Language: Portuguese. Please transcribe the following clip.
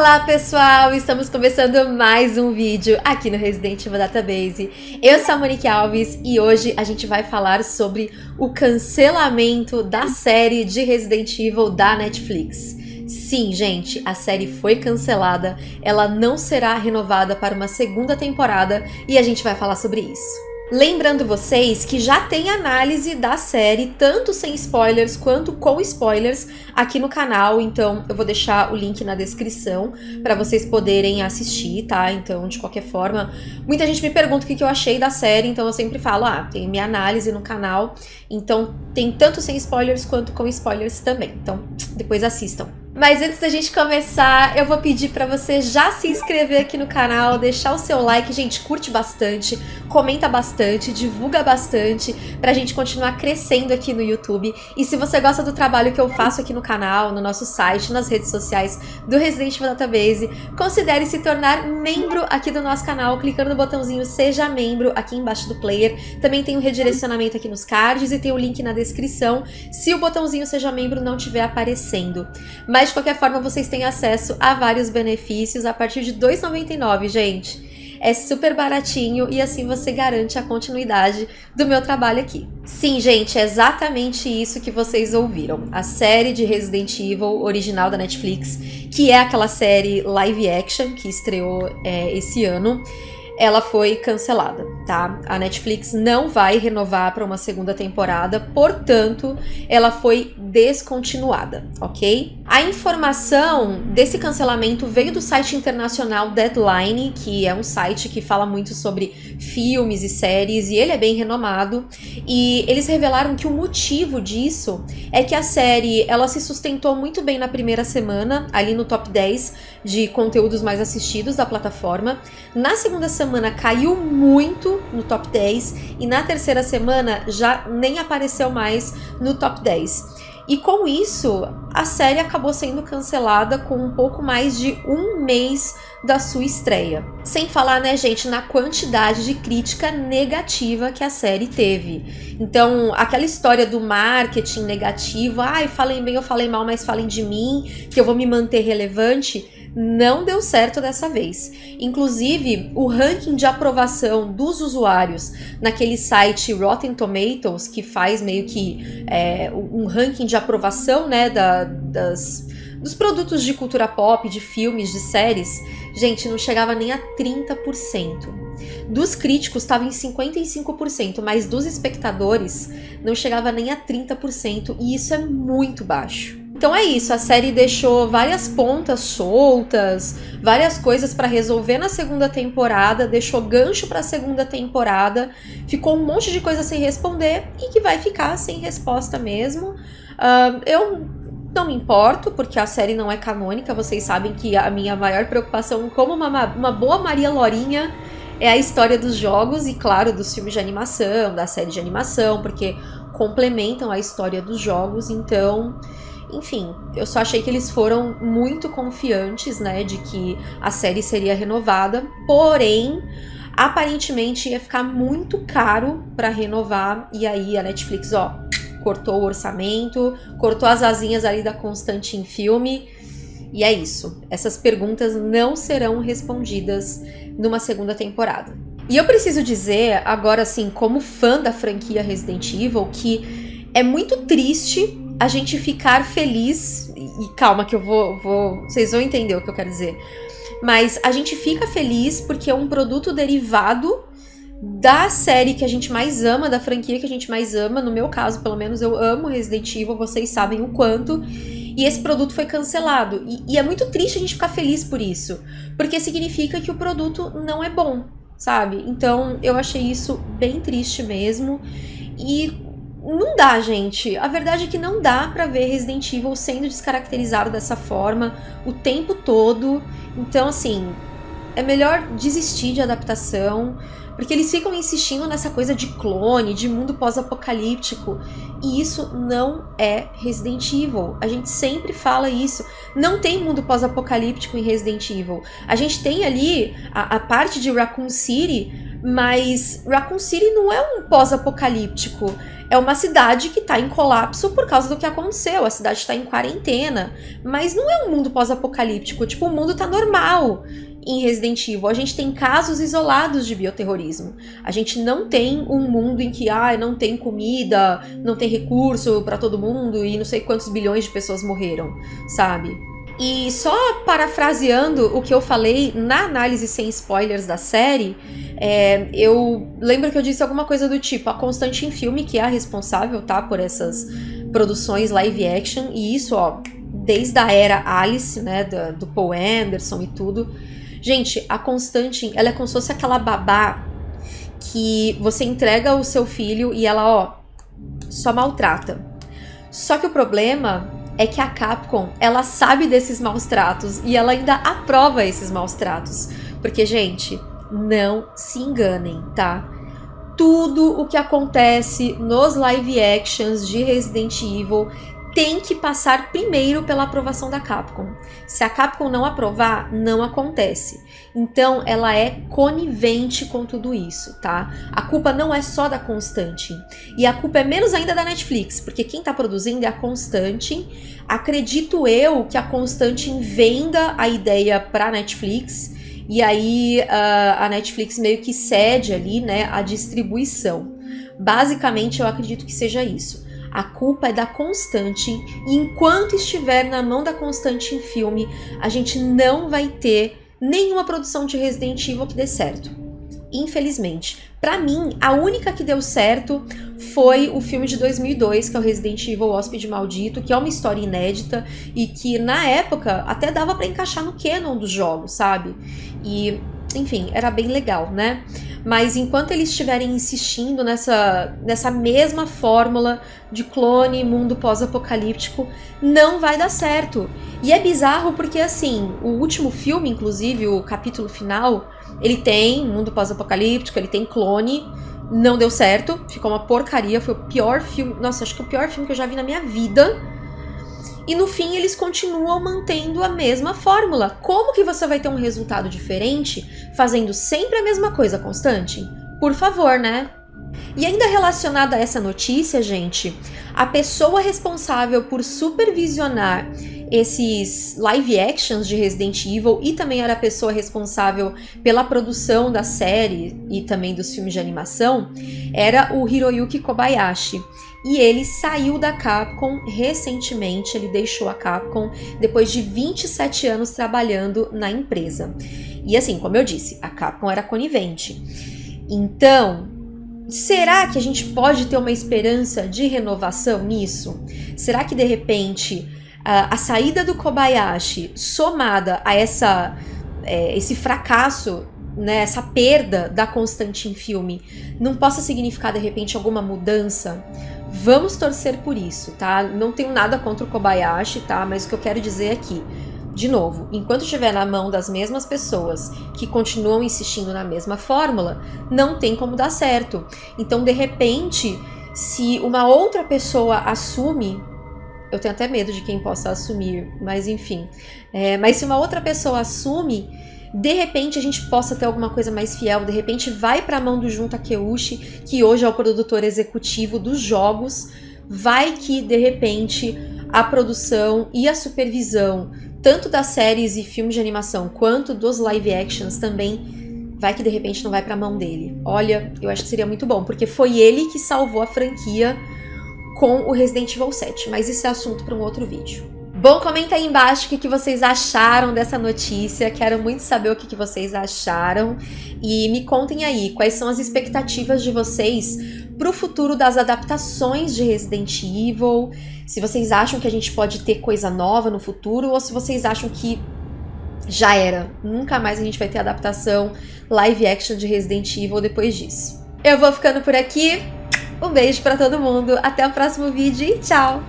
Olá pessoal, estamos começando mais um vídeo aqui no Resident Evil Database. Eu sou a Monique Alves e hoje a gente vai falar sobre o cancelamento da série de Resident Evil da Netflix. Sim, gente, a série foi cancelada, ela não será renovada para uma segunda temporada e a gente vai falar sobre isso. Lembrando vocês que já tem análise da série, tanto sem spoilers quanto com spoilers, aqui no canal, então eu vou deixar o link na descrição para vocês poderem assistir, tá? Então, de qualquer forma, muita gente me pergunta o que eu achei da série, então eu sempre falo, ah, tem minha análise no canal, então tem tanto sem spoilers quanto com spoilers também, então depois assistam. Mas antes da gente começar, eu vou pedir para você já se inscrever aqui no canal, deixar o seu like, gente, curte bastante, comenta bastante, divulga bastante, pra gente continuar crescendo aqui no YouTube. E se você gosta do trabalho que eu faço aqui no canal, no nosso site, nas redes sociais do Resident Evil Database, considere se tornar membro aqui do nosso canal, clicando no botãozinho Seja Membro aqui embaixo do player. Também tem um redirecionamento aqui nos cards e tem o um link na descrição, se o botãozinho Seja Membro não estiver aparecendo. Mas de qualquer forma, vocês têm acesso a vários benefícios a partir de R$ 2,99, gente. É super baratinho e assim você garante a continuidade do meu trabalho aqui. Sim, gente, é exatamente isso que vocês ouviram. A série de Resident Evil original da Netflix, que é aquela série live action que estreou é, esse ano ela foi cancelada, tá? A Netflix não vai renovar para uma segunda temporada, portanto, ela foi descontinuada, ok? A informação desse cancelamento veio do site internacional Deadline, que é um site que fala muito sobre filmes e séries, e ele é bem renomado, e eles revelaram que o motivo disso é que a série, ela se sustentou muito bem na primeira semana, ali no top 10 de conteúdos mais assistidos da plataforma. Na segunda semana semana caiu muito no top 10 e na terceira semana já nem apareceu mais no top 10. E com isso, a série acabou sendo cancelada com um pouco mais de um mês da sua estreia. Sem falar, né, gente, na quantidade de crítica negativa que a série teve. Então, aquela história do marketing negativo, ai, falem bem ou falem mal, mas falem de mim, que eu vou me manter relevante não deu certo dessa vez. Inclusive, o ranking de aprovação dos usuários naquele site Rotten Tomatoes, que faz meio que é, um ranking de aprovação né, da, das, dos produtos de cultura pop, de filmes, de séries, gente, não chegava nem a 30%. Dos críticos estava em 55%, mas dos espectadores não chegava nem a 30%, e isso é muito baixo. Então é isso, a série deixou várias pontas soltas, várias coisas para resolver na segunda temporada, deixou gancho para a segunda temporada, ficou um monte de coisa sem responder e que vai ficar sem resposta mesmo. Uh, eu não me importo, porque a série não é canônica, vocês sabem que a minha maior preocupação como uma, uma boa Maria Lorinha é a história dos jogos e, claro, dos filmes de animação, da série de animação, porque complementam a história dos jogos, então enfim, eu só achei que eles foram muito confiantes, né, de que a série seria renovada, porém, aparentemente ia ficar muito caro para renovar, e aí a Netflix, ó, cortou o orçamento, cortou as asinhas ali da Constantine Filme, e é isso. Essas perguntas não serão respondidas numa segunda temporada. E eu preciso dizer, agora assim, como fã da franquia Resident Evil, que é muito triste a gente ficar feliz. E calma, que eu vou, vou. Vocês vão entender o que eu quero dizer. Mas a gente fica feliz porque é um produto derivado da série que a gente mais ama, da franquia que a gente mais ama. No meu caso, pelo menos, eu amo Resident Evil, vocês sabem o quanto. E esse produto foi cancelado. E, e é muito triste a gente ficar feliz por isso. Porque significa que o produto não é bom, sabe? Então eu achei isso bem triste mesmo. E não dá, gente. A verdade é que não dá para ver Resident Evil sendo descaracterizado dessa forma o tempo todo. Então, assim, é melhor desistir de adaptação, porque eles ficam insistindo nessa coisa de clone, de mundo pós-apocalíptico, e isso não é Resident Evil. A gente sempre fala isso. Não tem mundo pós-apocalíptico em Resident Evil. A gente tem ali a, a parte de Raccoon City, mas Raccoon City não é um pós-apocalíptico é uma cidade que está em colapso por causa do que aconteceu. A cidade está em quarentena, mas não é um mundo pós-apocalíptico. Tipo, o mundo tá normal em Resident Evil. A gente tem casos isolados de bioterrorismo. A gente não tem um mundo em que ah, não tem comida, não tem recurso para todo mundo e não sei quantos bilhões de pessoas morreram, sabe? E só parafraseando o que eu falei na análise sem spoilers da série, é, eu lembro que eu disse alguma coisa do tipo: a Constante em Filme, que é a responsável, tá, por essas produções live action, e isso, ó, desde a era Alice, né, do, do Paul Anderson e tudo. Gente, a Constantine, ela é como se fosse aquela babá que você entrega o seu filho e ela, ó, só maltrata. Só que o problema é que a Capcom, ela sabe desses maus tratos e ela ainda aprova esses maus tratos. Porque, gente, não se enganem, tá? Tudo o que acontece nos live actions de Resident Evil tem que passar primeiro pela aprovação da Capcom. Se a Capcom não aprovar, não acontece. Então, ela é conivente com tudo isso, tá? A culpa não é só da Constante. E a culpa é menos ainda da Netflix, porque quem tá produzindo é a Constante. Acredito eu que a Constante venda a ideia pra Netflix. E aí, uh, a Netflix meio que cede ali, né, a distribuição. Basicamente, eu acredito que seja isso. A culpa é da Constante, e enquanto estiver na mão da Constante em filme, a gente não vai ter nenhuma produção de Resident Evil que dê certo. Infelizmente. Para mim, a única que deu certo foi o filme de 2002, que é o Resident Evil Hóspede Maldito, que é uma história inédita e que na época até dava para encaixar no canon dos jogos, sabe? E, enfim, era bem legal, né? Mas enquanto eles estiverem insistindo nessa, nessa mesma fórmula de clone, mundo pós-apocalíptico, não vai dar certo. E é bizarro porque, assim, o último filme, inclusive, o capítulo final, ele tem mundo pós-apocalíptico, ele tem clone, não deu certo, ficou uma porcaria, foi o pior filme, nossa, acho que o pior filme que eu já vi na minha vida. E no fim eles continuam mantendo a mesma fórmula. Como que você vai ter um resultado diferente fazendo sempre a mesma coisa constante? Por favor, né? E ainda relacionada a essa notícia, gente, a pessoa responsável por supervisionar esses live actions de Resident Evil e também era a pessoa responsável pela produção da série e também dos filmes de animação, era o Hiroyuki Kobayashi e ele saiu da Capcom recentemente, ele deixou a Capcom depois de 27 anos trabalhando na empresa. E assim, como eu disse, a Capcom era conivente. Então, será que a gente pode ter uma esperança de renovação nisso? Será que de repente a, saída do Kobayashi somada a essa é, esse fracasso né, essa perda da constante em filme não possa significar de repente alguma mudança Vamos torcer por isso, tá? Não tenho nada contra o Kobayashi, tá? Mas o que eu quero dizer aqui, de novo, enquanto estiver na mão das mesmas pessoas que continuam insistindo na mesma fórmula, não tem como dar certo. Então, de repente, se uma outra pessoa assume eu tenho até medo de quem possa assumir, mas enfim. É, mas se uma outra pessoa assume, de repente a gente possa ter alguma coisa mais fiel, de repente vai para a mão do Jun Takeuchi, que hoje é o produtor executivo dos jogos, vai que de repente a produção e a supervisão, tanto das séries e filmes de animação quanto dos live actions também, vai que de repente não vai para a mão dele. Olha, eu acho que seria muito bom, porque foi ele que salvou a franquia com o Resident Evil 7, mas isso é assunto para um outro vídeo. Bom, comenta aí embaixo o que, vocês acharam dessa notícia. Quero muito saber o que, que vocês acharam. E me contem aí quais são as expectativas de vocês para o futuro das adaptações de Resident Evil. Se vocês acham que a gente pode ter coisa nova no futuro ou se vocês acham que já era. Nunca mais a gente vai ter adaptação live action de Resident Evil depois disso. Eu vou ficando por aqui. Um beijo para todo mundo. Até o próximo vídeo e tchau!